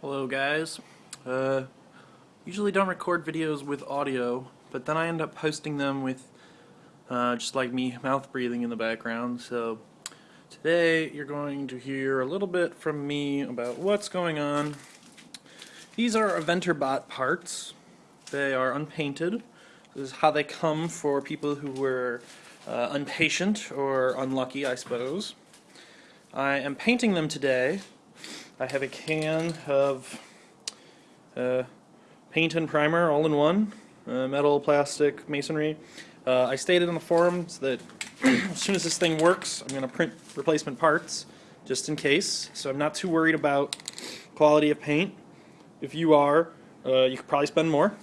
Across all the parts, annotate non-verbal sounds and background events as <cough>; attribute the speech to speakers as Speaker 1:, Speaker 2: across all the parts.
Speaker 1: Hello guys. Uh, usually don't record videos with audio, but then I end up posting them with uh, just like me mouth breathing in the background. So today you're going to hear a little bit from me about what's going on. These are Eventorbot parts. They are unpainted. This is how they come for people who were uh, unpatient or unlucky, I suppose. I am painting them today I have a can of uh, paint and primer all in one, uh, metal, plastic, masonry. Uh, I stated on the forums that <clears throat> as soon as this thing works, I'm going to print replacement parts just in case. So I'm not too worried about quality of paint. If you are, uh, you could probably spend more.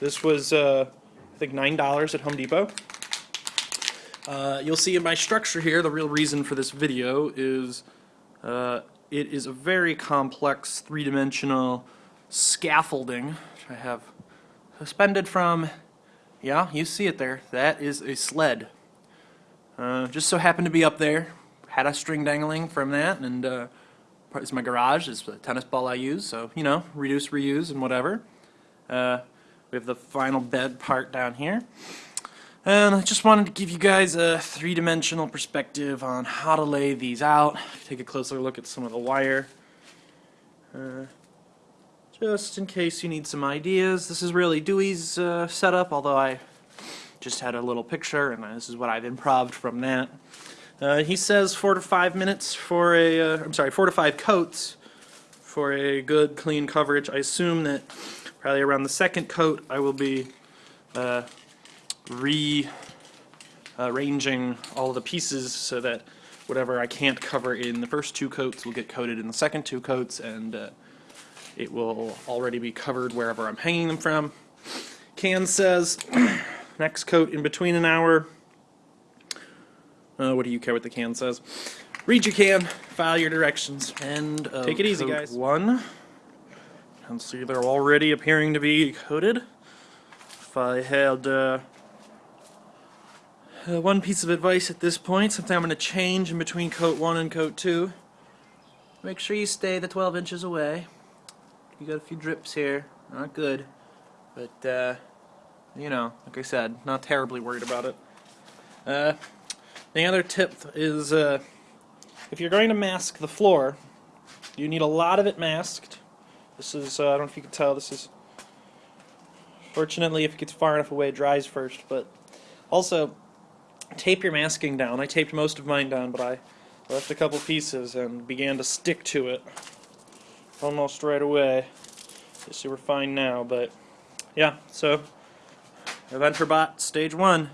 Speaker 1: This was, uh, I think, $9 at Home Depot. Uh, you'll see in my structure here, the real reason for this video is it is a very complex three-dimensional scaffolding I have suspended from, yeah, you see it there, that is a sled. Uh, just so happened to be up there, had a string dangling from that, and uh, it's my garage, it's the tennis ball I use, so, you know, reduce, reuse, and whatever. Uh, we have the final bed part down here. And I just wanted to give you guys a three-dimensional perspective on how to lay these out. Take a closer look at some of the wire. Uh, just in case you need some ideas. This is really Dewey's uh, setup, although I just had a little picture, and this is what I've improved from that. Uh, he says four to five minutes for a, uh, I'm sorry, four to five coats for a good clean coverage. I assume that probably around the second coat I will be uh, rearranging all the pieces so that whatever I can't cover in the first two coats will get coated in the second two coats and uh, it will already be covered wherever I'm hanging them from. Can says <clears throat> next coat in between an hour. Uh, what do you care what the can says? Read your can, file your directions, and take it easy, guys. One, and see they're already appearing to be coated. If I had uh, uh, one piece of advice at this point, something I'm going to change in between coat 1 and coat 2. Make sure you stay the 12 inches away. You got a few drips here, not good. But, uh, you know, like I said, not terribly worried about it. Uh, the other tip is uh, if you're going to mask the floor, you need a lot of it masked. This is, uh, I don't know if you can tell, this is, fortunately if it gets far enough away it dries first, but also tape your masking down. I taped most of mine down, but I left a couple pieces and began to stick to it almost right away. See we're fine now, but yeah, so Eventorbot Stage 1.